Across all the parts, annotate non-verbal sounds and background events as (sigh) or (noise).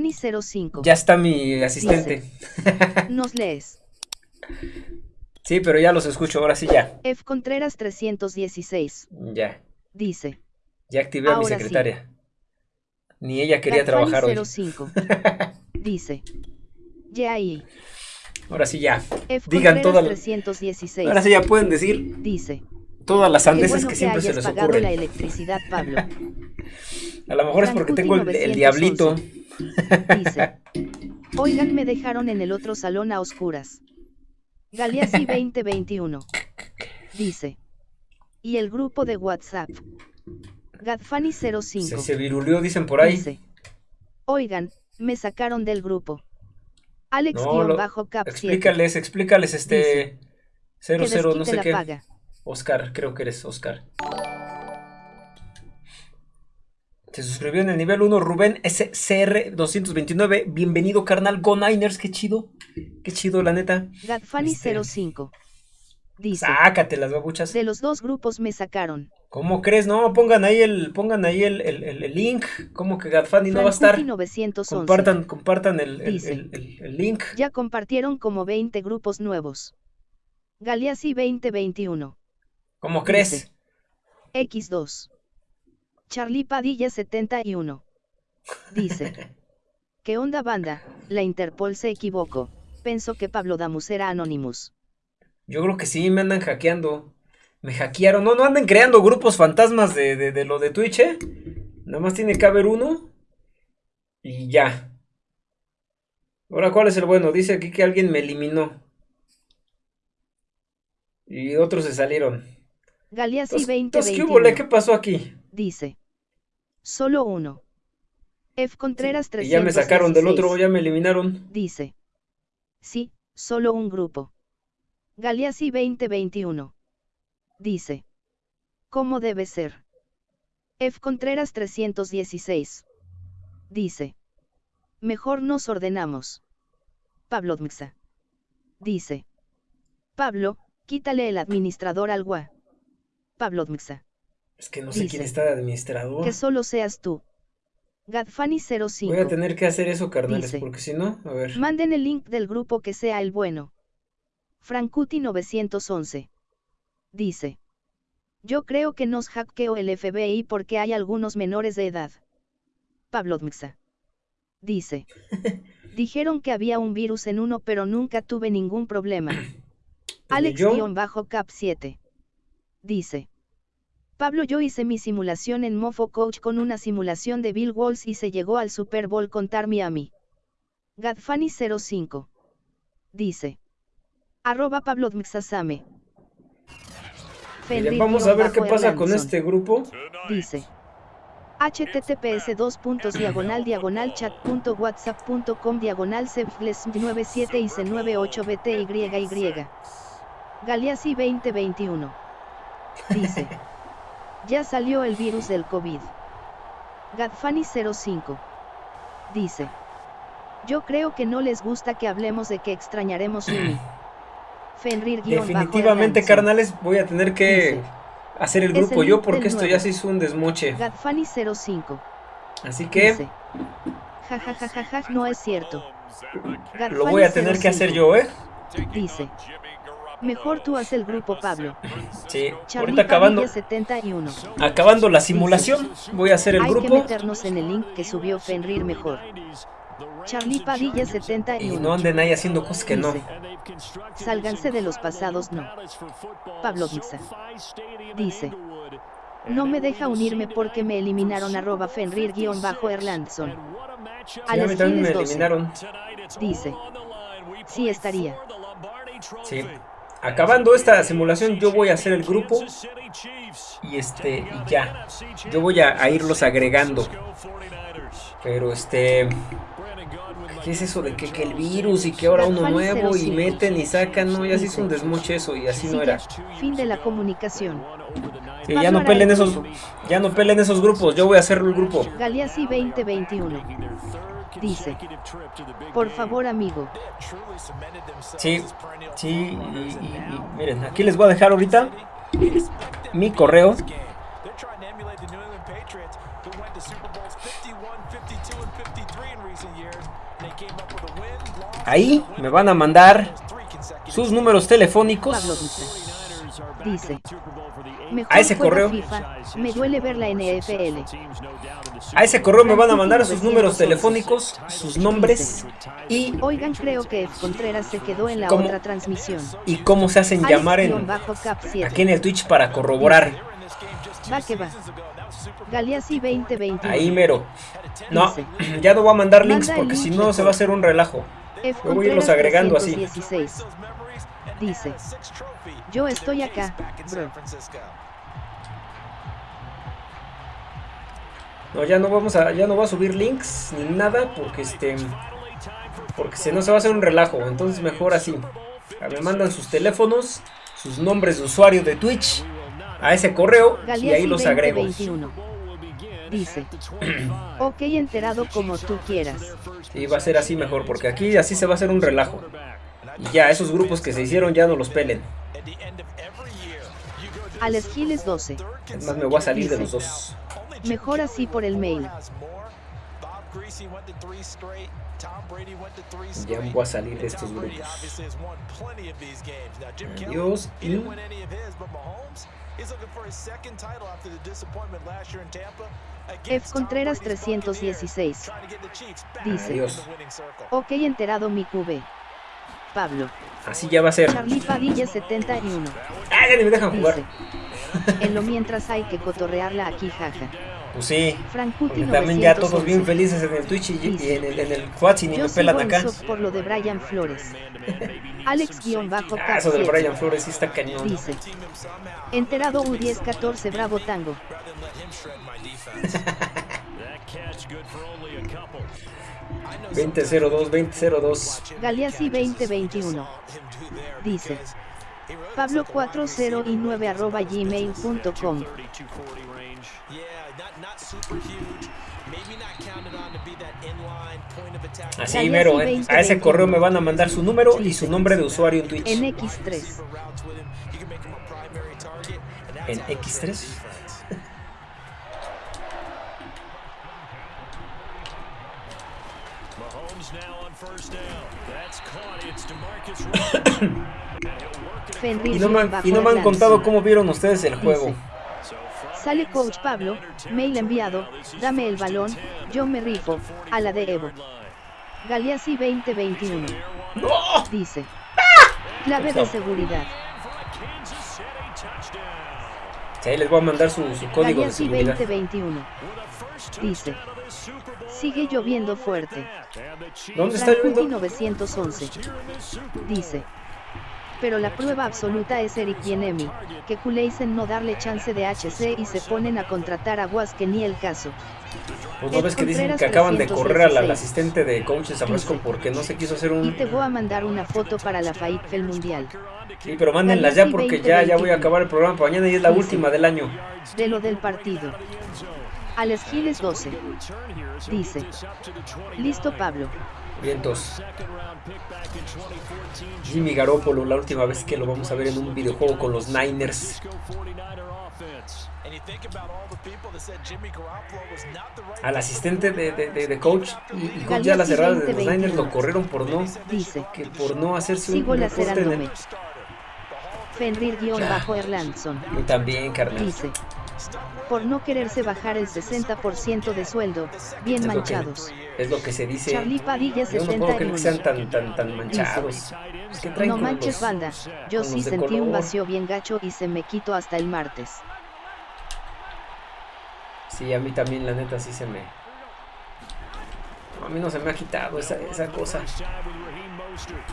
Gadfani05. Ya está mi asistente. Nos lees. (laughs) Sí, pero ya los escucho, ahora sí ya. F Contreras 316. Ya. Dice. Ya activé a mi Ahora sí. secretaria. Ni ella quería trabajar hoy. 05. (laughs) Dice. Ya ahí. Ahora sí ya. F Digan Contreras todas las... 316. Ahora sí ya pueden decir Dice. todas las Qué sandeces bueno que siempre se les pagado la ocurren. electricidad, Pablo. (laughs) A lo mejor es porque tengo el, el 911. diablito. Dice. Oigan, me dejaron en el otro salón a oscuras. Galeazzi (laughs) 2021. Dice. Y el grupo de WhatsApp. Gadfani 05. Se, se viruleó, dicen por ahí. Dice. Oigan, me sacaron del grupo. No, lo- Alex-Cap 7. explícales, explícales este... Que 00, no sé qué. paga. Oscar, creo que eres Oscar. Se suscribió en el nivel 1 Rubén SCR229. Bienvenido, carnal. Go Niners, qué chido. Qué chido, la neta. Gadfani Este- 05. Dice. Sácate las babuchas. De los dos grupos me sacaron. ¿Cómo crees? No, pongan ahí el, pongan ahí el, el- el- el link. ¿Cómo que Gadfani no va a estar? Frankuti 911. Compartan, compartan el, link. Ya compartieron como 20 grupos nuevos. Galeazzi 2021. ¿Cómo crees? Dice. X2. Charlie Padilla 71. Dice. (laughs) ¿Qué onda banda? La Interpol se equivocó. Pensó que Pablo Damus era Anonymous. Yo creo que sí, me andan hackeando. Me hackearon. No, no anden creando grupos fantasmas de, de- de lo de Twitch, ¿eh? Nada más tiene que haber uno. Y ya. Ahora, ¿cuál es el bueno? Dice aquí que alguien me eliminó. Y otros se salieron. 2021. entonces, ¿qué hubo, le? ¿Qué pasó aquí? Dice. Solo uno. F Contreras Y ya me sacaron del otro, ya me eliminaron. Dice. Sí, solo un grupo. Galeazzi 2021. Dice. ¿Cómo debe ser? F Contreras 316. Dice. Mejor nos ordenamos. Pablo Dmxa. Dice. Pablo, quítale el administrador al gua. Pablo Dmxa. Es que no sé quién está de administrador. Que solo seas tú. Gadfani 05. Voy a tener que hacer eso, carnales, Dice. porque si no, a ver. Manden el link del grupo que sea el bueno. Frankuti 911. Dice. Yo creo que nos hackeó el FBI porque hay algunos menores de edad. Pablo Dmxa. Dice. (laughs) Dijeron que había un virus en uno pero nunca tuve ningún problema. Pues yo. Alex-Cap 7. Dice. Pablo yo hice mi simulación en Mofo Coach con una simulación de Bill Walls y se llegó al Super Bowl contar Miami. Gadfani 05. Dice. Arroba Pablo Dmxasame. Vamos a ver qué pasa con este grupo. Dice. https dos puntos diagonal diagonal chat punto whatsapp punto com diagonal cefles 97 y c 98 btyy Galeazzi 2021 dice (laughs) ya salió el virus del COVID Gadfani 05 dice yo creo que no les gusta que hablemos de que extrañaremos Uni (clears throat) Fenrir Definitivamente, carnales, voy a tener que Dice. hacer el grupo el yo porque esto nuevo. ya se hizo un desmoche. Gadfani 05 Así que Dice. Ja ja ja ja ja, no es cierto. lo voy a tener que hacer yo, ¿eh? Dice. Mejor tú haz el grupo Pablo. Sí, Charlie ahorita acabando, Padilla 71. acabando la simulación, voy a hacer el Hay que grupo meternos en el link que subió Fenrir mejor. Charlie Padilla y 71. no anden ahí haciendo cosas que no. Sálganse de los pasados, no. Pablo Dmxa. Dice. No me deja unirme porque me eliminaron arroba Fenrir-Erlandson. Sí, a mí también me Alex 12. eliminaron. Dice. Sí estaría. Sí. Acabando esta simulación, yo voy a hacer el grupo y este y ya. Yo voy a, a irlos agregando. Pero este. ¿Qué es eso de que, que el virus y que ahora uno nuevo y meten y sacan? No, ya se hizo un desmoche eso y así no era. Fin de la comunicación. Sí, ya no pelen esos, ya no pelen esos grupos, yo voy a hacer el grupo. Galeazzi 2021. Dice. Por favor, amigo. Sí, sí, y, y- y miren, aquí les voy a dejar ahorita mi correo. Ahí me van a mandar sus números telefónicos. Dice. A ese correo. me duele ver la NFL. A ese correo me van a mandar sus números telefónicos, sus nombres y... Oigan, creo que Contreras se quedó en la otra transmisión. Y cómo se hacen llamar en, aquí en el Twitch para corroborar. Va que va. Galeazzi 2020. Ahí mero. No, (clears throat) ya no voy a mandar links porque si no se va a hacer un relajo. voy a irlos agregando así. Dice, yo estoy acá, bro. No, ya no vamos a, ya no va a subir links ni nada porque este, porque si no se va a hacer un relajo. Entonces mejor así. Me mandan sus teléfonos, sus nombres de usuario de Twitch a ese correo y ahí los agrego. Dice, ok enterado como tú quieras. Sí, va a ser así mejor porque aquí así se va a hacer un relajo. Y ya, esos grupos que se hicieron ya no los pelen. Alex Giles 12. Es más, me voy a salir de los dos. Mejor así por el mail. Ya voy a salir de estos grupos. Adiós y... F. Contreras 316. Dice. Adiós. Ok enterado mi QB. Pablo. Así ya va a ser. Charlie Padilla 71. Ah, ya ni me dejan jugar. en lo mientras hay que cotorrearla aquí, jaja. Pues sí. también ya todos bien felices en el Twitch y, en el, en el y ni me pelan acá. por lo de Brian Flores. (laughs) Alex-Bajo ah, Eso del Brian Flores sí está cañón. Dice. Enterado U10-14 Bravo Tango. (laughs) (laughs) 2002, 2002. Galeazzi 2021. Dice. Pablo 40 y 9 arroba gmail.com. Así mero, eh. a ese correo me van a mandar su número y su nombre de usuario en Twitch. En X3. En X3. Y, no me, y no me han contado cómo vieron ustedes el juego. Sale coach Pablo, mail enviado, dame el balón, yo me rifo, a la de Evo. Galeazzi 2021. Dice. Clave de seguridad. Sí, les voy a mandar su, código de seguridad. 2021. Dice. Sigue lloviendo fuerte. ¿Dónde está lloviendo? 911. Dice pero la prueba absoluta es Eric Bienemi, que culeisen no darle chance de HC y se ponen a contratar a Was que ni el caso. Pues no ves que dicen que acaban de correr al, asistente de coach Sabrosco porque no se quiso hacer un... Y te voy a mandar una foto para la FAITFEL Mundial. Sí, pero mándenlas ya porque ya, ya voy a acabar el programa para mañana y es la última del año. De lo del partido. Alex Giles 12. Dice. Listo Pablo. Vientos. Jimmy Garoppolo, la última vez que lo vamos a ver en un videojuego con los Niners. Al asistente de, de, coach y, coach ya las cerradas de los Niners lo corrieron por no, dice, que por no hacerse un Fenrir-Erlandson. Y también, carnal. Dice, por no quererse bajar el 60% de sueldo, bien manchados. es lo que se dice. Charlie Padilla yo no puedo que sean tan, tan, tan manchados. no manches banda, yo sí sentí un vacío bien gacho y se me quitó hasta el martes. Sí, a mí también la neta sí se me... a mí no se me ha quitado esa, esa cosa.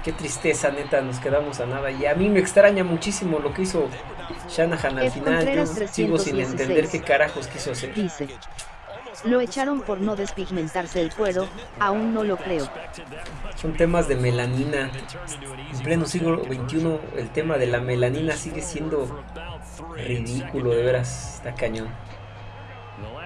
Qué tristeza, neta, nos quedamos a nada. Y a mí me extraña muchísimo lo que hizo Shanahan al final. Yo sigo sin entender qué carajos quiso hacer. Dice. Lo echaron por no despigmentarse el cuero, aún no lo creo. Son temas de melanina. En pleno siglo XXI el tema de la melanina sigue siendo ridículo, de veras, está cañón.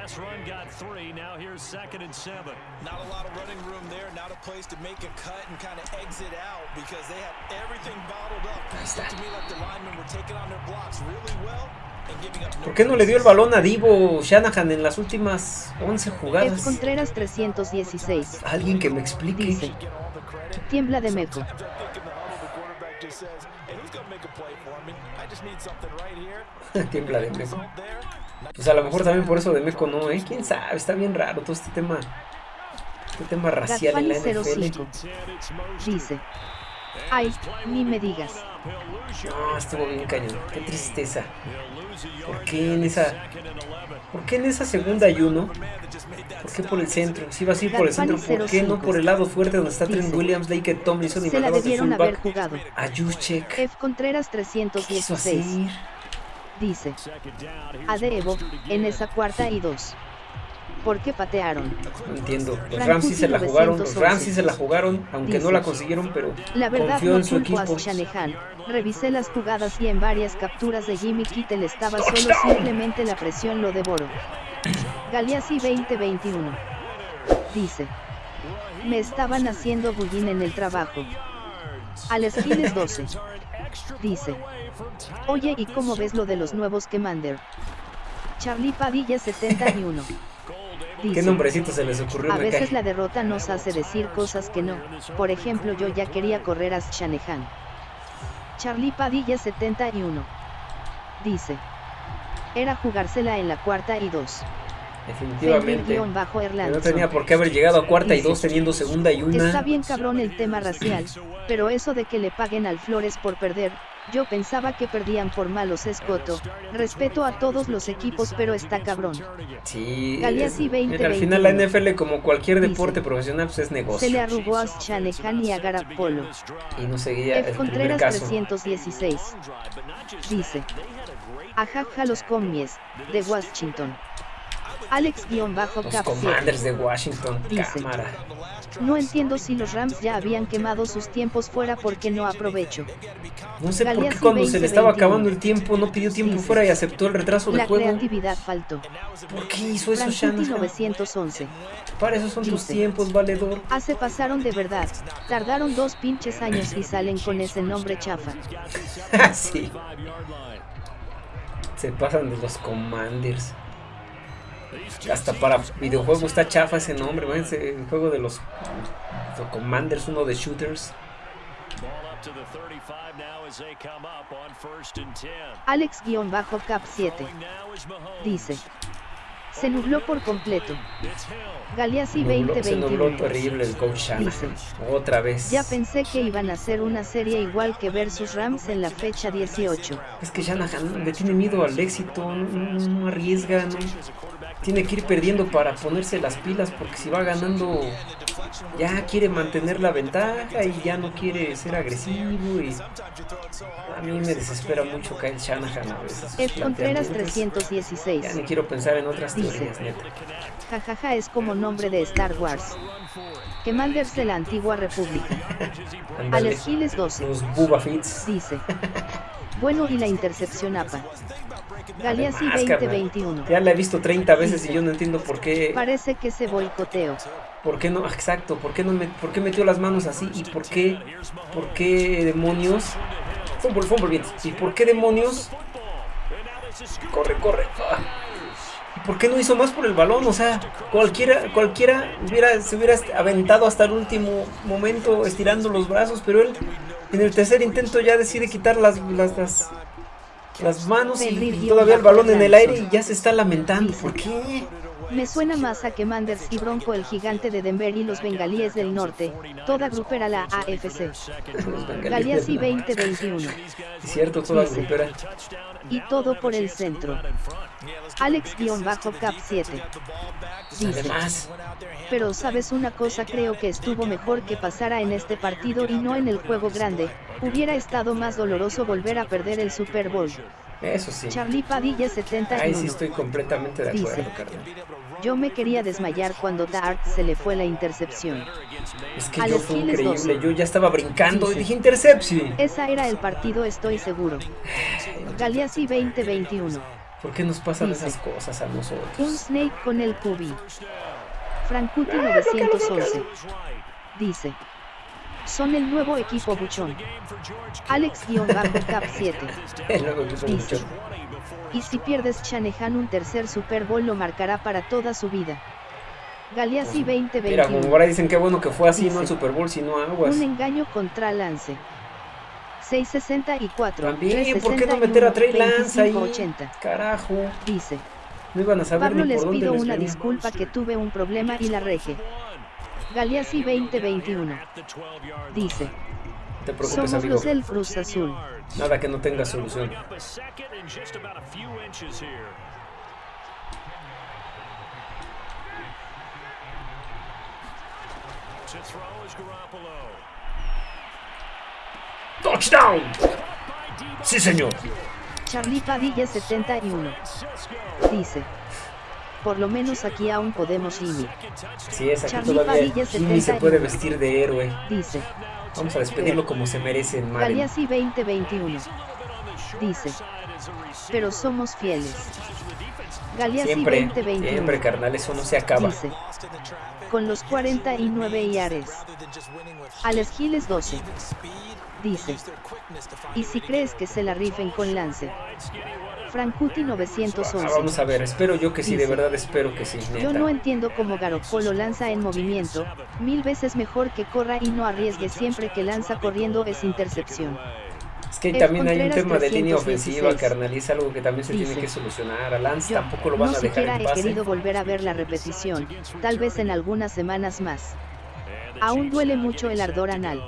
Last run got three. Now here's second and seven. Not a lot of running room there. Not a place to make a cut and kind of exit out because they have everything bottled up. It looked to me like the linemen were taking on their blocks really well. ¿Por qué no le dio el balón a Divo Shanahan en las últimas 11 jugadas? F. Contreras 316. Alguien que me explique. Dice. Tiembla de meco. (laughs) Tiembla de meco. Pues a lo mejor también por eso de meco no, ¿eh? ¿Quién sabe? Está bien raro todo este tema. Este tema racial en la NFL. 05. Dice. Ay, ni me digas. No, estuvo bien cañón. Qué tristeza. ¿Por qué en esa... ¿Por qué en esa segunda y uno? ¿Por qué por el centro? Si vas a ir por el centro, ¿por qué no por el lado fuerte donde está Trent Williams, Lake Tomlinson y Se la mandabas de debieron haber fullback jugado. a Juszczyk? F. Contreras ¿Qué quiso 316. Dice. A de Evo, en esa cuarta y dos. ¿Por qué patearon? No entiendo. Los Frank Rams sí se la jugaron, los 911. Rams sí se la jugaron, aunque no la consiguieron, pero La verdad confió no en su equipo. Shanahan. Revisé las jugadas y en varias capturas de Jimmy Kittel estaba solo simplemente la presión lo devoró. Galeazzi 2021. Dice. Me estaban haciendo bullín en el trabajo. Alex Giles 12. Dice. Oye, ¿y cómo ves lo de los nuevos Commander? Charlie Padilla 71. ¿Qué Dice. nombrecito se les ocurrió? A veces la derrota nos hace decir cosas que no. Por ejemplo, yo ya quería correr a Shanahan. Charlie Padilla 71. Dice. Era jugársela en la cuarta y dos. Definitivamente. No tenía por qué haber llegado a cuarta y dos teniendo segunda y una. Está bien cabrón el tema racial, pero eso de que le paguen al Flores por perder, yo pensaba que perdían por malos escoto. Respeto a todos los equipos, pero está cabrón. Sí. Galeazzi es- 20, mira, al final la 21. NFL, como cualquier Dice. deporte profesional, pues es Se negocio. le arrugó a Shanahan y a Garapolo. Y no seguía F. el primer Contreras caso. 316. Dice. Ajaja los comies, de Washington. Los Alex-Cap7. Commanders de Washington, Dice. cámara. No entiendo si los Rams ya habían quemado sus tiempos fuera porque no aprovecho. No sé por qué Galeazzi cuando se le estaba 20, acabando el tiempo no pidió tiempo Dice. fuera y aceptó el retraso de La juego. creatividad faltó. ¿Por qué hizo eso Shanahan? 911. Para eso son tus Dice. tiempos, valedor. Se pasaron de verdad. Tardaron dos pinches años y salen con ese nombre chafa. (laughs) sí. Se pasan de los Commanders. Hasta para videojuego está chafa ese nombre, el juego de los, los Commanders, uno de shooters. Alex-Cap7. Dice. Se nubló por completo. Galeazzi Nubló- se nubló 2021. terrible el coach. Dice. Otra vez. Ya pensé que iban a hacer una serie igual que versus Rams en la fecha 18. Es que Shanahan le tiene miedo al éxito, no, no- no arriesga, no. Tiene que ir perdiendo para ponerse las pilas porque si va ganando ya quiere mantener la ventaja y ya no quiere ser agresivo y a mí me desespera mucho Kyle Shanahan a veces. F. Contreras planteamientos. 316. Ya ni quiero pensar en otras Dice. teorías, neta. Jajaja es como nombre de Star Wars. Commanders de la antigua república. (laughs) Alex Giles 12. Los Bubba Fits. Dice. Bueno y la intercepción APA. Galeazzi Además, carnal, 2021. Ya la he visto 30 veces y yo no entiendo por qué Parece que se boicoteó. ¿Por qué no? Exacto, ¿por qué no me, por qué metió las manos así? ¿Y por qué, por qué demonios? Fumble, fumble, bien. ¿Y por qué demonios? Corre, corre. Ah. ¿Y por qué no hizo más por el balón? O sea, cualquiera, cualquiera hubiera, se hubiera aventado hasta el último momento estirando los brazos, pero él en el tercer intento ya decide quitar las, las, las, las manos y, y todavía el balón en el aire y ya se está lamentando. ¿Por qué? Me suena más a Commanders y Bronco el gigante de Denver y los bengalíes del norte. Toda grupera la AFC. Galeazzi del norte. 2021. Es cierto, toda Dice. grupera. Y todo por el centro. Alex-Cap7. Dice. Además, Pero sabes una cosa creo que estuvo mejor que pasara en este partido y no en el juego grande, hubiera estado más doloroso volver a perder el Super Bowl. Eso sí. Charlie Padilla Ahí sí 71. estoy completamente de Dice. acuerdo, carnal. Yo me quería desmayar cuando Dart se le fue la intercepción. Es que A yo fue increíble. 12. Yo ya estaba brincando y Dice. dije intercepción. Esa era el partido estoy seguro. Galeazzi 2021. ¿Por qué nos pasan Dice. esas cosas a nosotros? Un snake con el cubi. Frankuti 911. Dice. Son el nuevo equipo buchón. Alex-Cap7. (laughs) El nuevo equipo Dice. mucho. Y si pierdes Shanahan un tercer Super Bowl lo marcará para toda su vida. Galeazzi 2021. Mira, como ahora dicen qué bueno que fue así, no el Super Bowl, sino aguas. Un engaño contra Lance. 664. También, ¿por qué no meter a Trey Lance ahí? Carajo. Dice. No iban a saber Pablo ni les dónde pido les una disculpa que tuve un problema y la reje. Galeazzi 2021. Dice. Te preocupes, Somos amigo. los del Cruz Azul. Nada que no tenga solución. ¡Touchdown! Sí, señor. Charlie Padilla 71. Dice. Por lo menos aquí aún podemos Jimmy. Sí, es aquí Charlie todavía Jimmy se 71. puede vestir de héroe. Dice. Vamos a despedirlo como se merece en. Galeazzi 2021. Dice. Pero somos fieles. Galeazzi Siempre, 2021. siempre, carnal, eso no se acaba. Dice. Con los 49 iares. Alex Giles 12. Dice. Y si crees que se la rifen con Lance. Frankuti Ah, 911. vamos a ver, espero yo que sí, de verdad espero que sí, Yo no entiendo cómo Garoppolo lanza en movimiento, mil veces mejor que corra y no arriesgue siempre que lanza corriendo es intercepción. Es que también hay un tema de línea 316. ofensiva, carnal, y es algo que también se tiene que solucionar. A Lance tampoco lo van no a dejar siquiera en he pase. querido volver a ver la repetición, tal vez en algunas semanas más. Aún duele mucho el ardor anal.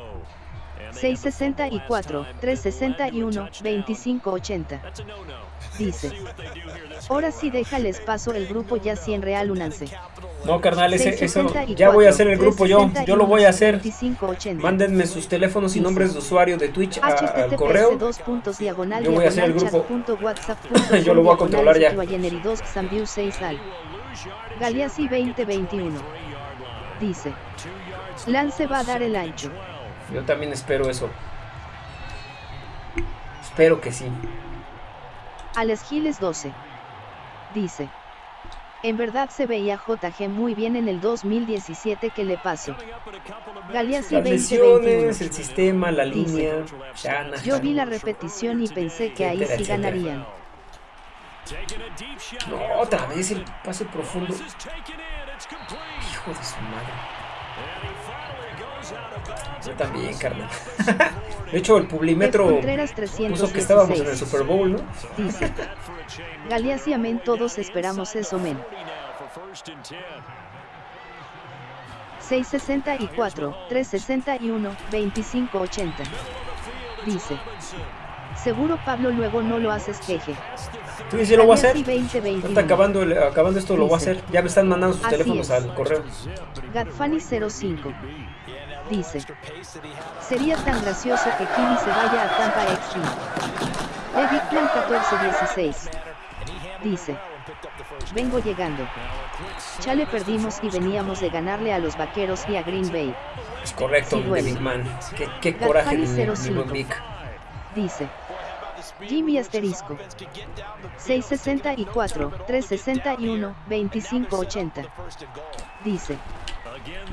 664, 361, 2580. Dice. Ahora sí déjales paso el grupo ya 100 real unance. No, carnal, ese, eso, 664, ya voy a hacer el grupo yo, yo lo voy a hacer. 2580. Mándenme sus teléfonos y Dice. nombres de usuario de Twitch a- al correo. dos puntos diagonal Yo voy a hacer el grupo. (laughs) Yo lo voy a controlar ya. diagonal Guayeneri dos Xambiu 6 al. Galeazzi 2021. Dice. Lance va a dar el ancho. Yo también espero eso. Espero que sí. Alex Giles 12. Dice. En verdad se veía JG muy bien en el 2017 que le pasó. Galeazzi Las 2021. lesiones, el sistema, la Dice. línea. Yo vi la repetición y pensé que ahí sí ganarían. No, otra vez el pase profundo. Hijo de su madre. También, carnal. (laughs) De hecho, el Publimetro puso que estábamos en el 316. Super Bowl, ¿no? Dice. Galeazzi amén todos esperamos eso men. 664, 361, 2580. Dice. Seguro Pablo luego no lo haces jeje. Tú dices, lo voy a hacer. Galeazzi 2021. Ahorita acabando, el- acabando esto lo voy a hacer. Ya me están mandando sus teléfonos es. al correo. Gadfani 05. Dice. Sería tan gracioso que Kimi se vaya a Tampa Extreme. De Bigman 1416. Dice. Vengo llegando. Chale perdimos y veníamos de ganarle a los vaqueros y a Green Bay. Es correcto, Sí. Big Man. Qué, qué coraje, mi, mi 05. buen Vic. Dice. Jimmy asterisco. 664, 361, 2580. Dice.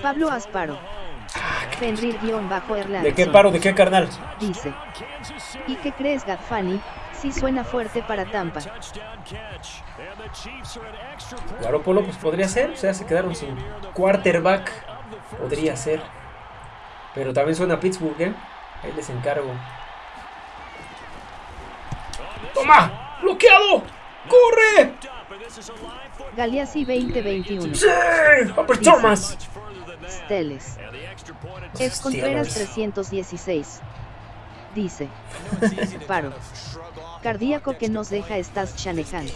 Pablo Asparo. Fenrir-Erlandson. ¿De qué paro? ¿De qué carnal? Dice. ¿Y qué crees, Gadfani? Sí suena fuerte para Tampa. Garoppolo, pues podría ser. O sea, se quedaron sin quarterback. Podría ser. Pero también suena a Pittsburgh, ¿eh? Ahí les encargo. ¡Toma! ¡Bloqueado! ¡Corre! Galeazzi 2021. ¡Sí! ¡Upper Thomas! Steles. Ex Contreras Steelers. 316. Dice. (laughs) Paro. Cardíaco que nos deja estás Shanahan.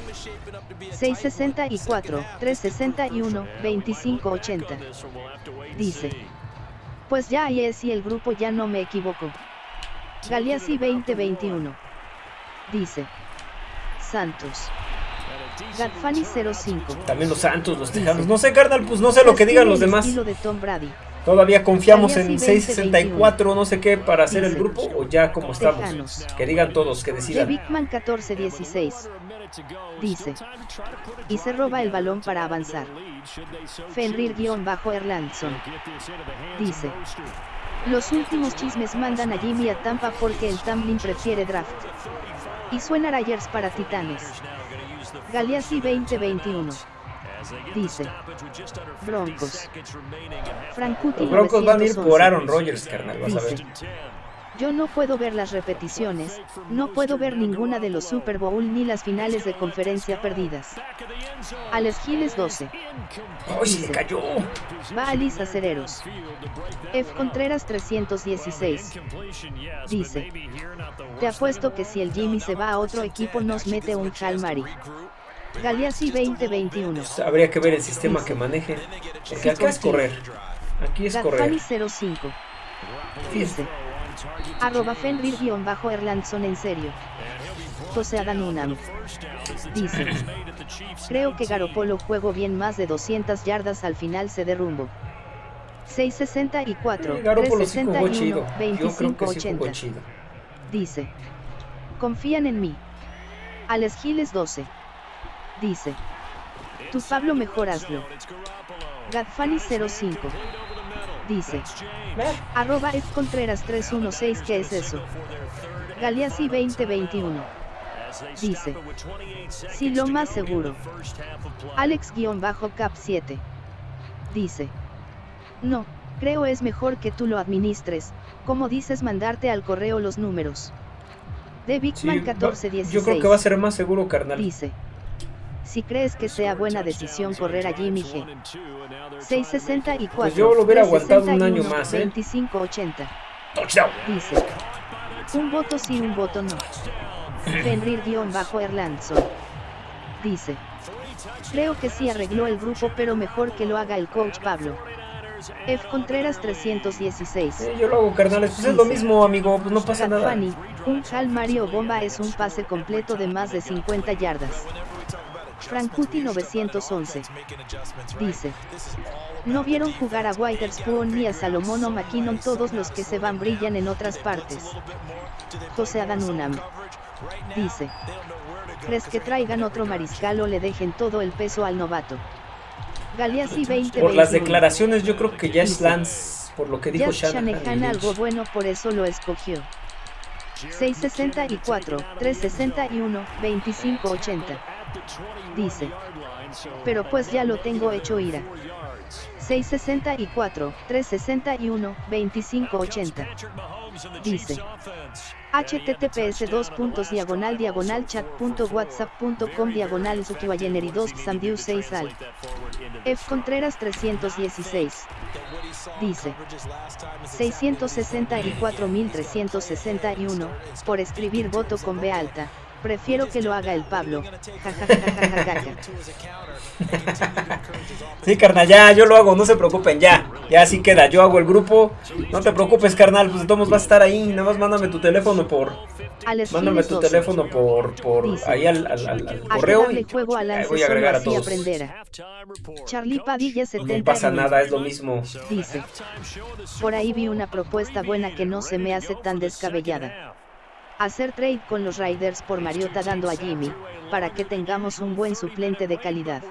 664, 361, 2580. Dice. Pues ya ahí es y el grupo ya no me equivoco. Galeazzi 2021. Dice. Santos. Gadfani 05. También los Santos, los. Tejanos. No sé, carnal, pues no sé lo que digan los demás. estilo de Tom Brady. Todavía confiamos en Galeazzi 664, no sé qué, para hacer el grupo o ya como estamos. Tejanos. Que digan todos, que De decidan. Bigman 1416. Dice. Y se roba el balón para avanzar. Fenrir-Erlandson. Dice. Los últimos chismes mandan a Jimmy a Tampa porque el Tamlin prefiere draft. Y suena Rayers para Titanes. Galeazzi 2021. Dice. Broncos. Frankuti Los Broncos van a ir 911. por Aaron Rodgers, carnal, vas a ver. Yo no puedo ver las repeticiones, no puedo ver ninguna de los Super Bowl ni las finales de conferencia perdidas. Alex Giles 12. ¡Ay, se le cayó! Va a Lisa Cereros. F. Contreras 316. Dice. Te apuesto que si el Jimmy se va a otro equipo nos mete un Mari. Galeazzi 2021. Habría que ver el sistema que maneje. Porque acá es correr. Aquí es correr. 05. Dice. Arroba Fenrir-Erlandson en serio. José Adán Unam. Dice. Creo que Garopolo juego bien más de 200 yardas al final se derrumbo. 664, Sí, Garoppolo sí jugó 361, chido. Yo creo que sí jugó 2580. chido. Dice. Confían en mí. Alex Giles 12. Dice. Tu Pablo mejor hazlo. Gadfani 05. Dice. Arroba F Contreras 316 ¿Qué es eso? Galeazzi 2021. Dice. Sí lo más seguro. Alex-Cap 7. Dice. No, creo es mejor que tú lo administres, como dices mandarte al correo los números. De Sí, Bigman va- 1416. yo creo que va a ser más seguro, carnal. Dice. Si crees que sea buena decisión correr a Jimmy G. 664. Pues yo lo hubiera aguantado un año 361, más, ¿eh? 2580. Touchdown. Dice. Un voto sí, un voto no. Fenrir-Erlandson. Dice. Creo que sí arregló el grupo pero mejor que lo haga el coach Pablo. F. Contreras 316. Sí, yo lo hago, carnales. Pues es lo mismo, amigo. Pues no pasa nada. Fanny, un Hal Mario Bomba es un pase completo de más de 50 yardas. Frankuti 911. Dice. No vieron jugar a Witherspoon ni a Salomón o McKinnon todos los que se van brillan en otras partes. José Adán Unam. Dice. ¿Crees que traigan otro mariscal o le dejen todo el peso al novato? Galeazzi 2021. Por las declaraciones, yo creo que ya es. Lance. Por lo que dijo Shanahan. algo bueno por eso lo escogió. 664, 361, 2580. Dice. Pero pues ya lo tengo hecho ira. 664, 361, 2580. Dice. https dos puntos diagonal diagonal chat punto whatsapp punto com diagonal Sukiwayeneri 2 Sandiu 6 al F Contreras 316 dice 664.361 por escribir voto con B alta prefiero que lo haga el Pablo Sí, carnal, ya, yo lo hago, no se preocupen, ya. Ya así queda, yo hago el grupo. No te preocupes, carnal, pues modos vas a estar ahí. Nada más mándame tu teléfono por. Alex Mándame tu 12. teléfono por. por Dice. ahí al, al, al- al A que correo. Y juego a ahí Lance voy a solo agregar a todos. aprenderá. Charlie Padilla No 70 pasa nada, es lo mismo. Dice. Por ahí vi una propuesta buena que no se me hace tan descabellada. Hacer trade con los Raiders por Mariota dando a Jimmy, para que tengamos un buen suplente de calidad.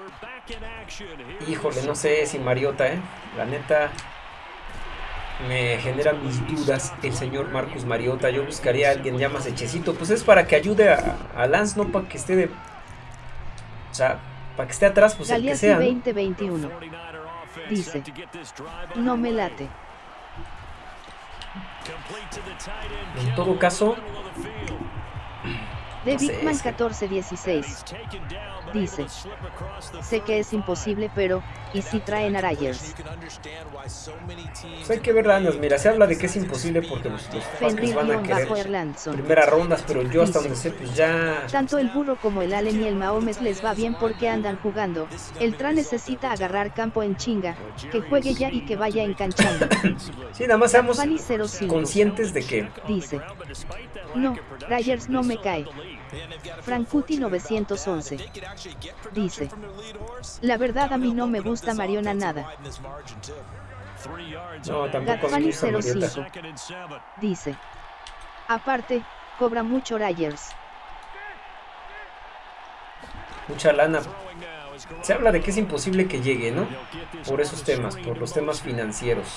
Híjole, no sé si Mariota, ¿eh? La neta. Me genera mis dudas el señor Marcus Mariota. Yo buscaría a alguien ya más hechecito. Pues es para que ayude a, a Lance, no para que esté de. O sea, para que esté atrás, pues el que sea. ¿no? 2021. Dice. No me late. En todo caso, De No Bigman es que- 1416. Dice. Sé que es imposible pero, ¿y si traen a Ryers? pues hay que ver lanas. Mira, se habla de que es imposible porque los, los Falcons van a querer primeras rondas, pero yo hasta Dice. donde sé, pues ya. Tanto el burro como el Allen y el Mahomes les va bien porque andan jugando. El Tra necesita agarrar campo en chinga, que juegue ya y que vaya enganchando. (laughs) Sí, nada más seamos Fanny 05. conscientes de que. Dice. No, Ryers no me cae. Frankuti 911. Dice. La verdad a mí no me gusta Mariona nada. No, tampoco me gusta Mariota. 05. Dice. Aparte, cobra mucho Ryers. Mucha lana. Se habla de que es imposible que llegue, ¿no? Por esos temas, por los temas financieros.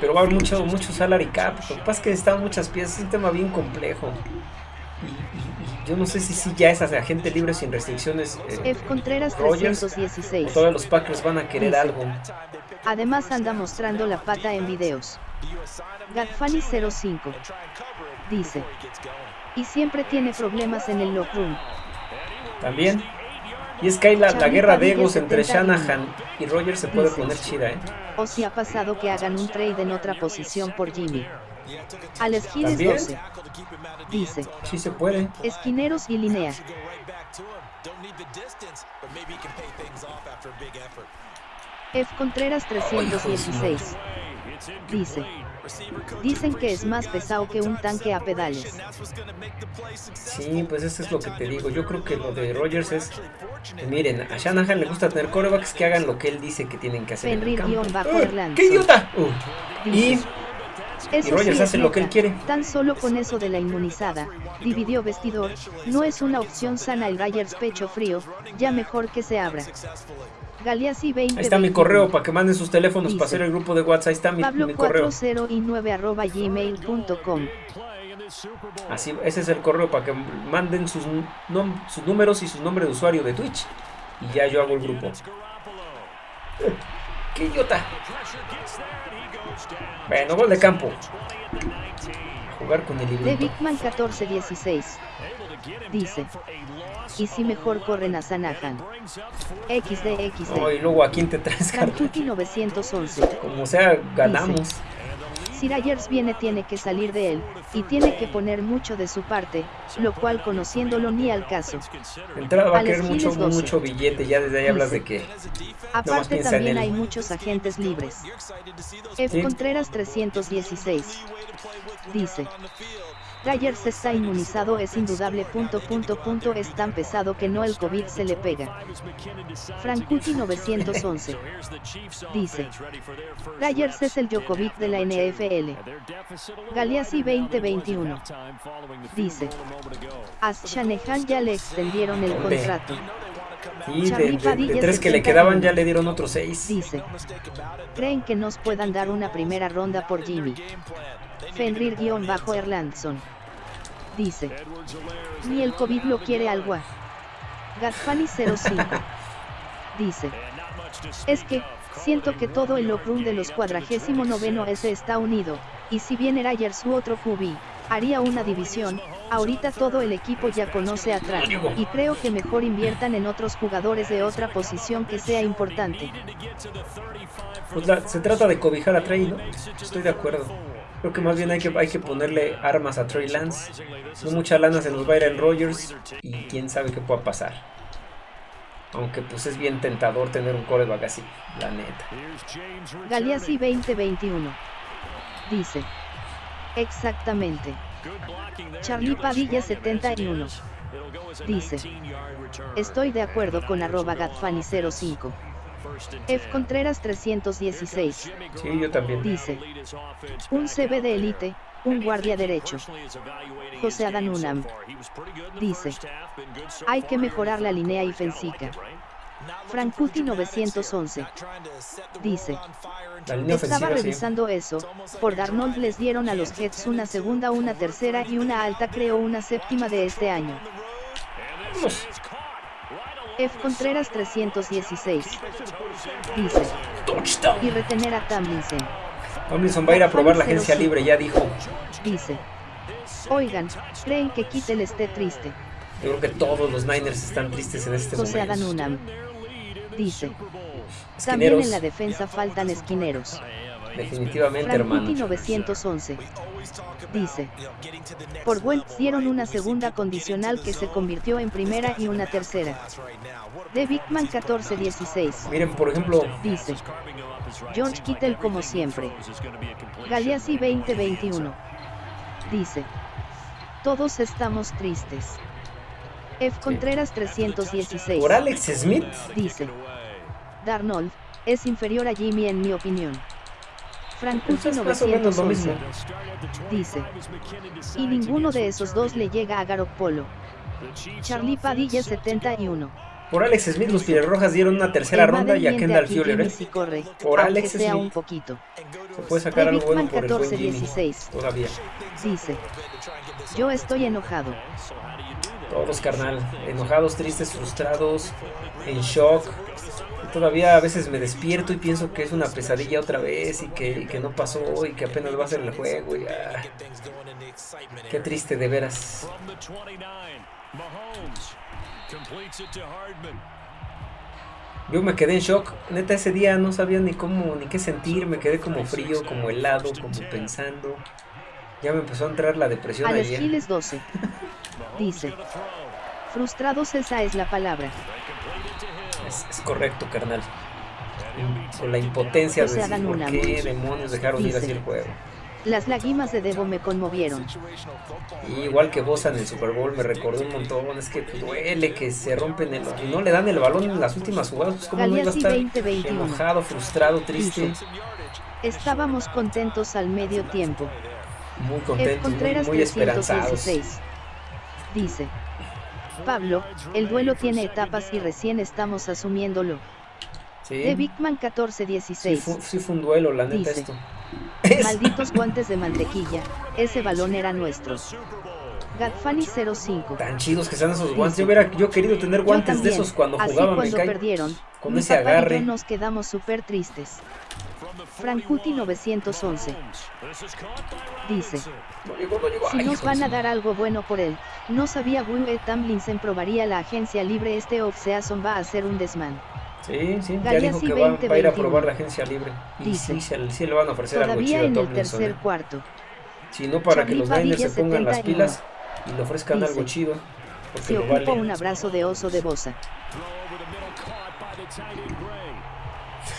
Pero va a haber mucho, mucho salary cap. Lo que pasa es que necesitan muchas piezas. Es un tema bien complejo. Yo no sé si, si ya es agente libre sin restricciones. Eh, F. Contreras 316. todos los Packers van a querer algo. Además anda mostrando la pata en videos. Gatfani 05. Dice. Y siempre tiene problemas en el lock room. También. Y es que hay la, guerra de egos entre Shanahan y Rogers se puede poner chida, ¿eh? O si ha pasado que hagan un trade en otra posición por Jimmy. Alex Giles 12. Dice. Sí se puede. Esquineros y Linea. F. Contreras 316. Dice. Dicen que es más pesado que un tanque a pedales. Sí, pues eso es lo que te digo. Yo creo que lo de Rogers es... Miren, a Shanahan le gusta tener corebacks que hagan lo que él dice que tienen que hacer. ¡Qué idiota! Uh. y... Rogers hace lo que él quiere. Tan solo con eso de la inmunizada, dividió vestidor, no es una opción sana el Rogers pecho frío, ya mejor que se abra. Galeazzi 20. Ahí está mi correo para que manden sus teléfonos para hacer el grupo de WhatsApp. Ahí está mi, Pablo mi correo. 40 y 9 arroba gmail.com. Así, ese es el correo para que manden sus, sus números y su nombre de usuario de Twitch. Y ya yo hago el grupo. (laughs) ¡Qué idiota! Bueno, gol de campo. jugar con el. De Bigman 1416. Dice. Y si mejor corren a Sanahan. XD XD. y luego a quién te traes, 911. Como sea, ganamos. Si Rayers viene tiene que salir de él, y tiene que poner mucho de su parte, lo cual conociéndolo ni al caso. entrada va a querer mucho, mucho billete, ya desde ahí hablas de que... Aparte también hay muchos agentes libres. F. Contreras 316. Dice. Rayers está inmunizado es indudable punto punto punto es tan pesado que no el COVID se le pega. Frankuti 911 dice Rayers es el Djokovic de la NFL. Galeazzi 2021 dice A Shanahan ya le extendieron el contrato. Y de, de, tres que le quedaban ya le dieron otros seis. Dice, creen que nos puedan dar una primera ronda por Jimmy. Fenrir-Erlandson. Dice. Ni el COVID lo quiere algo. Gatfani 05. Dice. Es que, siento que todo el room de los 49 S está unido, y si bien era ayer su otro QB, haría una división, ahorita todo el equipo ya conoce a Trump, y creo que mejor inviertan en otros jugadores de otra posición que sea importante. Pues se trata de cobijar a Trey, ¿no? Estoy de acuerdo. Creo que más bien hay que, hay que ponerle armas a Trey Lance. No mucha lana se nos va a ir en Rogers y quién sabe qué pueda pasar. Aunque pues es bien tentador tener un coreback así, la neta. Galeazzi 2021 dice. Exactamente. Charlie Padilla 71 dice. Estoy de acuerdo con arroba gatfani05. F. Contreras 316. Sí, yo también. Dice. Un CB de élite, un guardia derecho. José Adanunam. Dice. Hay que mejorar la línea y Fensica. Frankuti 911. Dice. Estaba revisando eso, por Darnold les dieron a los Jets una segunda, una tercera y una alta creo una séptima de este año. F. Contreras 316. Dice. Y retener a Tomlinson. Tomlinson va a ir a probar la agencia libre, ya dijo. Dice. Oigan, ¿creen que Kittel esté triste? Yo creo que todos los Niners están tristes en este José momento. Unam. Dice. También en la defensa faltan esquineros. Definitivamente, hermano. 911. Dice. Por Welts dieron una segunda condicional que se convirtió en primera y una tercera. De Bigman 1416. Miren, por ejemplo. Dice. George Kittel como siempre. Galeazzi 2021. Dice. Todos estamos tristes. F. Contreras 316. ¿Por Alex Smith? Dice. Darnold, es inferior a Jimmy en mi opinión. Frankuti 911 dice, y ninguno de esos dos le llega a Garoppolo. Charlie Padilla 71 Por Alex Smith los Rojas dieron una tercera ronda y a Kendall Fuller. ¿eh? Si corre, por Alex Smith. un poquito. Se puede sacar algo bueno por 14, el buen 16. Todavía. Dice, yo estoy enojado. Todos, carnal. Enojados, tristes, frustrados, en shock. Todavía a veces me despierto y pienso que es una pesadilla otra vez y que, que no pasó y que apenas va a ser el juego. Y, ah, qué triste de veras. Yo me quedé en shock. Neta, ese día no sabía ni cómo, ni qué sentir. Me quedé como frío, como helado, como pensando. Ya me empezó a entrar la depresión Alex ayer. 12. (laughs) Dice. Frustrados esa es la palabra. Es, es correcto, carnal. Con la impotencia de decir por qué demonios dejaron ir así el juego. Las lágrimas de Debo me conmovieron. Y igual que Bosa en el Super Bowl me recordó un montón. Es que duele que se rompen el, y no le dan el balón en las últimas jugadas. Pues, ¿Cómo no iba a Galeazzi estar 2021. enojado, frustrado, triste? Dice. Estábamos contentos al medio tiempo. Muy contentos, muy, muy esperanzados. 316. Dice. Pablo, el duelo tiene etapas y recién estamos asumiéndolo. Sí, De Bigman sí, 1416. fue, sí fue un duelo, la neta, esto. (laughs) Es- Malditos guantes de mantequilla, ese balón era nuestro. Gadfani 05. Tan chidos que sean esos guantes. Yo hubiera yo querido tener guantes de también, esos cuando así jugaba, me cuando perdieron, con mi ese papá y agarre. yo nos quedamos súper tristes. Frankuti 911. Dice, si nos van a dar algo bueno por él, no sabía Will Tamlinson probaría la agencia libre este offseason va a ser un desmán. Sí, sí, ya dijo que va, va a ir a 2021. probar la agencia libre. Y Dice. sí, le van a ofrecer algo Todavía chido a en el tercer ¿eh? cuarto. Si no, para que los Niners se pongan las 71. pilas y le ofrezcan Dice. algo chido. Porque Se ocupa vale. un abrazo de oso de Bosa. (laughs)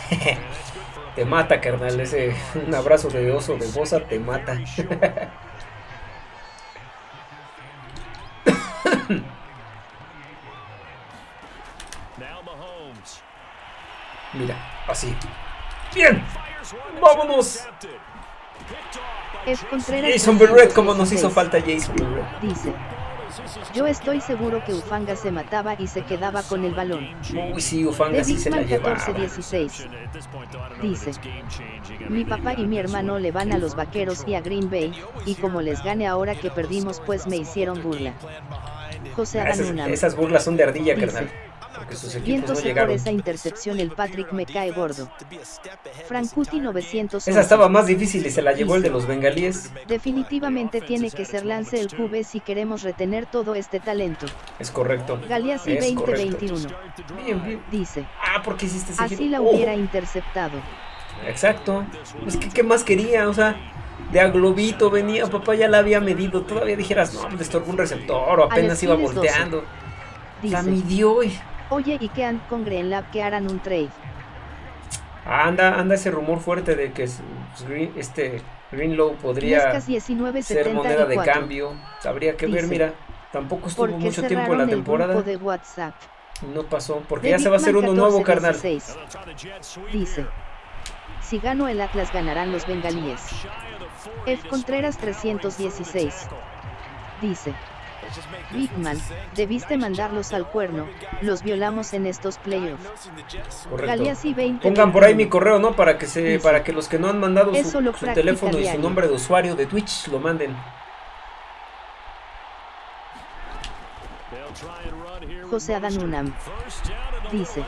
(laughs) Te mata, carnal. Ese (laughs) un abrazo de oso de bosa te mata. (coughs) Mira, así. Bien. Vámonos. Jason Berrett, como nos 316. hizo falta Jason Berrett. Dice, yo estoy seguro que Ufanga se mataba y se quedaba con el balón. Uy, sí, Ufanga sí se la llevaba. 1416. Dice, mi papá y mi hermano le van a los vaqueros y a Green Bay, y como les gane ahora que perdimos pues me hicieron burla. José Ah, Esas, burlas son de ardilla, Dice, carnal. Equipos no por llegaron. esa intercepción el Patrick me cae gordo. Frankuti 911. Esa estaba más difícil y se la llevó el de los bengalíes. Definitivamente tiene que ser Lance el QB si queremos retener todo este talento. Es correcto. Galeazzi Es correcto. 2021. Bien, bien. Dice, Ah, porque hiciste ese así giro? la Oh, hubiera interceptado. Exacto. Es que, ¿qué más quería? O sea, de a globito venía, papá ya la había medido. Todavía dijeras, no, le estorbó un receptor o apenas iba Giles 12. volteando. La midió y... oye y que and con Greenlab que harán un trade. Anda, anda ese rumor fuerte de que Green- este Greenlow podría ser moneda de 1974. cambio. Habría que ver, mira. Tampoco estuvo ¿Por qué mucho tiempo en la temporada. grupo de WhatsApp? No pasó, porque ya se va a hacer uno nuevo, 14, carnal. 16. Dice, si gano el Atlas ganarán los bengalíes. F. Contreras 316. Dice, Bigman, debiste mandarlos al cuerno, los violamos en estos playoffs. Correcto. Galeazzi 20. Pongan por ahí mi correo, ¿no? Para que se, para que los que no han mandado "Es su, teléfono y su diaria". nombre de usuario de Twitch lo manden. José Adanunam. Dice,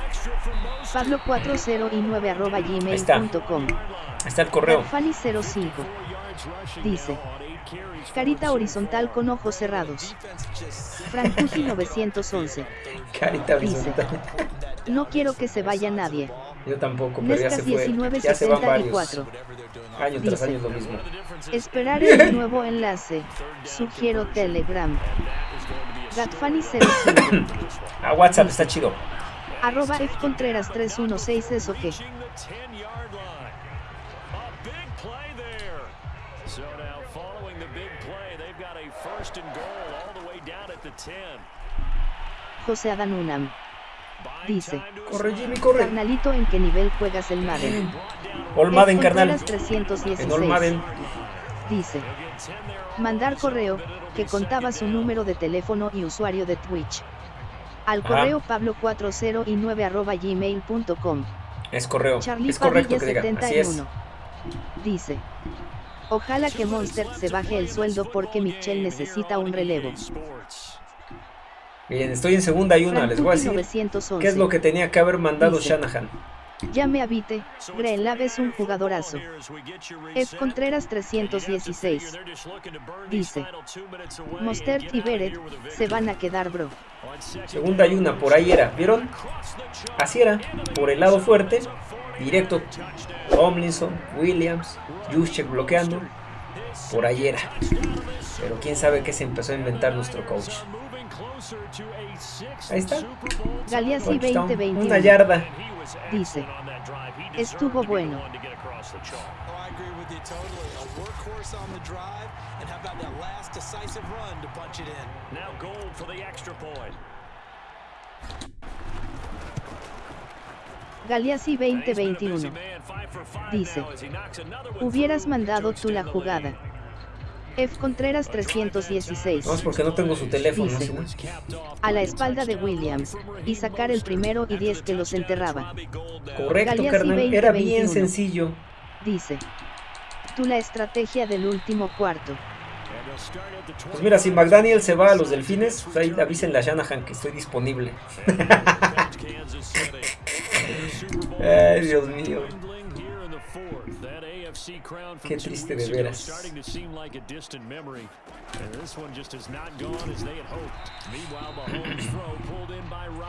Pablo 40 y 9 arroba está. gmail.com. Está el correo. Fanny 05. Dice, carita horizontal con ojos cerrados. Frankuti 911. Carita Dice, horizontal. no quiero que se vaya nadie. Yo tampoco, pero ya se fue. Ya se van varios. 1974. Año tras Dice, año es lo mismo. Esperar el (laughs) nuevo enlace. Sugiero Telegram. Gatfani 05. Ah, WhatsApp está chido. Arroba F Contreras 316 eso que. José Adanunam. Dice, Corre, Jimmy, corre. carnalito en qué nivel juegas el Madden. All Madden, carnal. Contreras 316. En All Madden. Dice, mandar correo, que contaba su número de teléfono y usuario de Twitch. Al Ajá. correo pablo409 arroba gmail.com. Es correo. Charlie es correcto que diga. Así es. 71. Dice. Ojalá que Monster se baje el sueldo porque Michel necesita un relevo. Miren, estoy en segunda y una. Les voy a decir 911. qué es lo que tenía que haber mandado Dice. Shanahan. Ya me habite, Greenlav es un jugadorazo. F. Contreras 316. Dice. Mostert y Beret se van a quedar bro. Segunda y una, por ahí era. ¿Vieron? Así era. Por el lado fuerte. Directo. Tomlinson, Williams, Juszczyk bloqueando. Por ahí era. Pero quién sabe qué se empezó a inventar nuestro coach. Ahí está. Galeazzi Touchdown. 2021. Una yarda. Dice. Estuvo bueno. Galeazzi 2021. Dice. Hubieras mandado tú la jugada. F. Contreras 316. Vamos porque no tengo su teléfono. A la espalda de Williams. Y sacar el primero y 10 que los enterraba. Correcto, carnal. Era 20, bien 21. sencillo. Dice. Tú la estrategia del último cuarto. Pues mira, si McDaniel se va a los delfines, pues ahí avísenle a Shanahan que estoy disponible. (laughs) Ay, Dios mío. Qué triste de veras. (clears throat)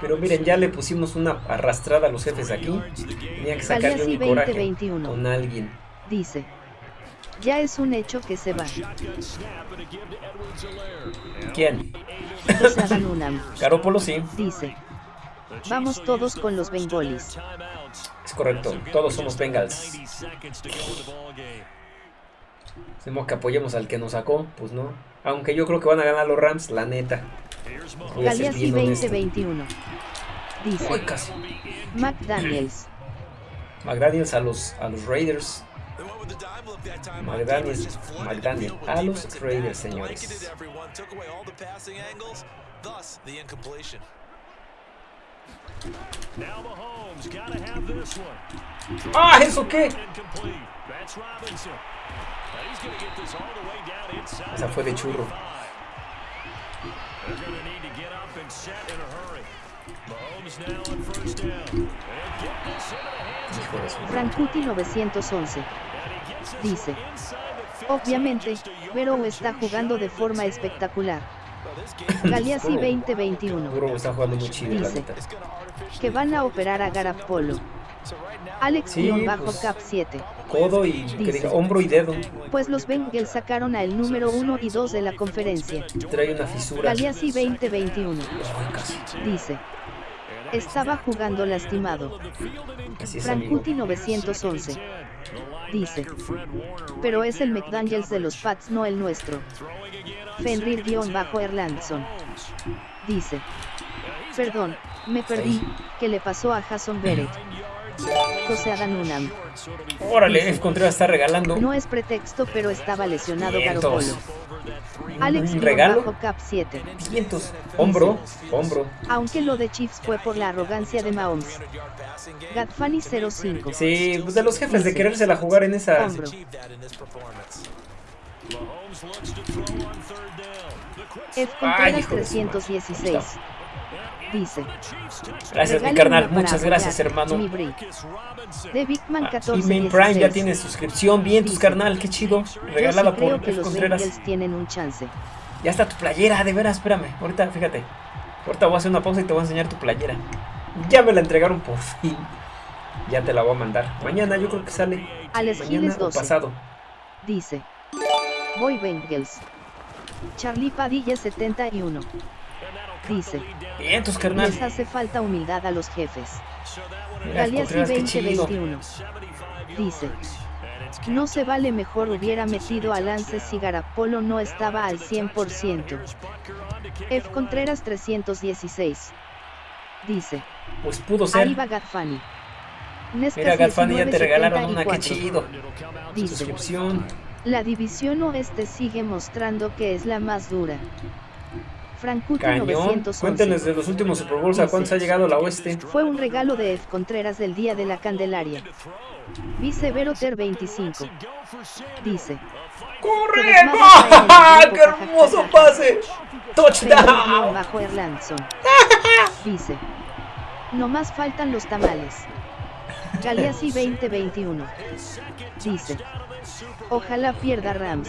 Pero miren, ya le pusimos una arrastrada a los jefes aquí. Tenía que sacar yo Galeazzi mi coraje 2021. con alguien. Dice. Ya es un hecho que se va. ¿Quién? Garópolo sí, Dice. Vamos todos con los Bengolis. Es correcto. Todos somos Bengals. Hacemos que apoyemos al que nos sacó, pues no. Aunque yo creo que van a ganar los Rams, la neta. Galeazzi bien honesto. 2021. Uy, Dice. casi. McDaniels. McDaniels a los, a los Raiders. McDaniels, Just flooded the McDaniel, field with a los Raiders, señores. ¡Ah, eso qué! Incomplete. That's Robinson. Now he's gonna get this all the way down inside Esa fue de churro. Frankuti 911. and he gets this Dice. inside the 50, Obviamente, Pero está jugando de forma espectacular. Galeazzi Burrow. 2021. Burrow está jugando muy chido, Dice. Que van a operar a Garapolo. Alex Sí, bajo pues. cap 7. Codo y Dice. hombro y dedo. Pues los Bengals sacaron a el número 1 y 2 de la conferencia. Trae una fisura. Galeazzi 2021. Ay, casi. Dice. Estaba jugando lastimado. Es, amigo. Frankuti 911. Dice. Pero es el McDaniels de los Pats, no el nuestro. Fenrir-Erlandson. Dice. Perdón, me perdí. ¿Qué le pasó a Jason Beret? José Adanunam. Órale, F. Contreras está regalando. No es pretexto, pero estaba lesionado. Garopolo. Alex ¿Un guion regalo? bajo cap 7. Vientos. Hombro, hombro. Aunque lo de Chiefs fue por la arrogancia de Mahomes. Gadfani 05. Sí, pues de los jefes de querérsela jugar en esa. Hombro. F. Ay, Contreras hijo de su madre. 316. Dice. Gracias, mi "Regalen carnal. Muchas gracias, hermano. mi Bri". Marcus Robinson. De Bigman Ah, Y 14. Main Prime ya 16. tiene suscripción. Bien, tus carnal, qué chido. Sí creo por F. los Contreras. Tienen un chance. Ya está tu playera, de veras, espérame. Ahorita, fíjate. Ahorita voy a hacer una pausa y te voy a enseñar tu playera. Ya me la entregaron por fin. Ya te la voy a mandar. Mañana yo creo que sale. Alex Mañana Giles o 12. pasado. Dice. Voy Bengals. Charlie Padilla 71. Dice. Bien, tus carnal. Les hace falta humildad a los jefes. Galeazzi Contreras, qué chido. 2021. Dice. No se vale mejor hubiera metido a Lance si Garapolo no estaba al 100%. F. Contreras 316. Dice. Pues pudo Ahí ser. va Gadfani. Nescas Mira, ya te regalaron una, qué 1974. chido. Dice. Suscripción. La división oeste sigue mostrando que es la más dura. Frankuti Cañón. 911. Cuéntenos de los últimos Super Bowls a cuántos ha llegado la oeste. Fue un regalo de F. Contreras del Día de la Candelaria. Vice Veroter 25. Dice. ¡Corre! El ¡Qué hermoso pase! ¡Touchdown! bajo Erlandson. (laughs) Dice. No más faltan los tamales. Galeazzi (laughs) 2021. Dice. Ojalá pierda Rams.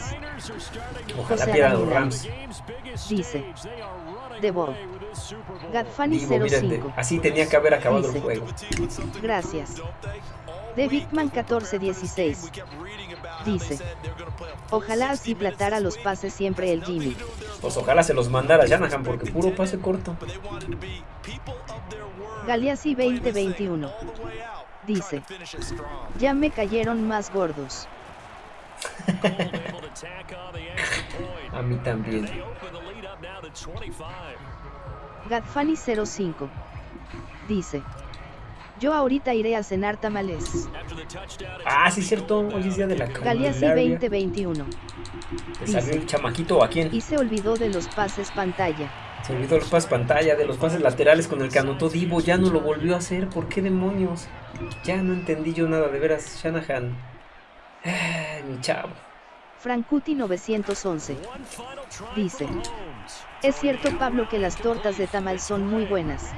Ojalá José pierdan los. Rams. Dice. The Ball. Gadfani Digo, mírate, 05. así tenía que haber acabado el juego. Gracias. De Bigman 1416. Dice. Ojalá así platara los pases siempre el Jimmy. Pues ojalá se los mandara Shanahan porque puro pase corto. Galeazzi 2021. Dice. Ya me cayeron más gordos. A mí también. Gadfani 05. Dice. Yo ahorita iré a cenar tamales. Ah, sí, cierto. Hoy es día de la Galeazzi Candelaria. 2021. ¿Te salió el chamaquito o a quién? Y se olvidó de los pases pantalla. Se olvidó los pases pantalla, de los pases laterales con el que anotó Divo. Ya no lo volvió a hacer. ¿Por qué demonios? Ya no entendí yo nada, de veras. Shanahan. Mi chavo. Frankuti 911. Dice. Es cierto Pablo que las tortas de tamal son muy buenas.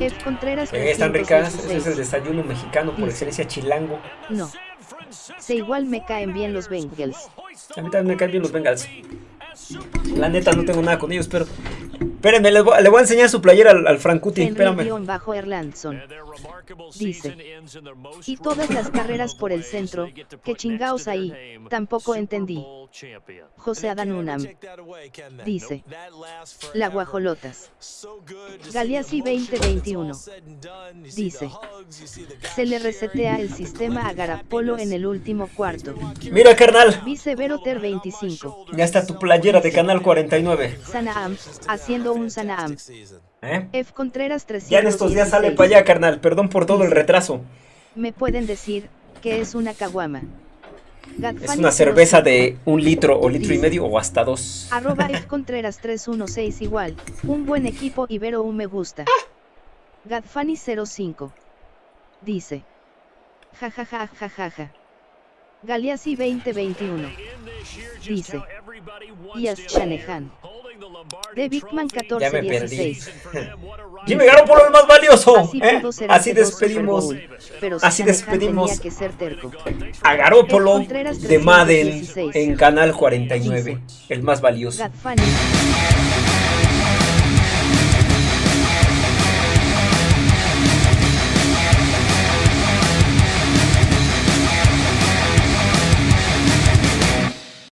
F. Contreras Eh, están ricas. Ese es el 316. desayuno mexicano por excelencia chilango. No. Se igual me caen bien los Bengals. A mí también me caen bien los Bengals. La neta no tengo nada con ellos, pero... Espérenme, voy- le voy a enseñar su playera al, al Frankuti. Espérame. Henry-bajo Erlandson. Dice. Y todas las carreras por el centro, que chingaos ahí, tampoco entendí. José Adanunam. Dice. La guajolotas. Galeazzi 2021. Dice. Se le resetea el sistema a Garapolo en el último cuarto. Mira, carnal. Vice Veroter 25. Ya está tu playera de Canal 49. Sanaam, haciendo un Sanaam. ¿Eh? F. Contreras 316. Ya en estos días sale para allá, carnal. Perdón por todo el retraso. Me pueden decir que es una caguama. Es una cerveza de un litro o litro y Dice. medio o hasta dos. Arroba F (laughs) Contreras 316 igual. Un buen equipo Ibero un me gusta. Gadfani 05. Dice. Jajaja jajaja. Galeazzi 2021. Dice. Ias Shanahan. De Bigman Ya me perdí. 1416. (laughs) Jimmy Garoppolo el más valioso. Así ¿eh? Así despedimos así despedimos tenía que ser terco. a Garoppolo Contreras de Madden 316. en Canal 49. El más valioso.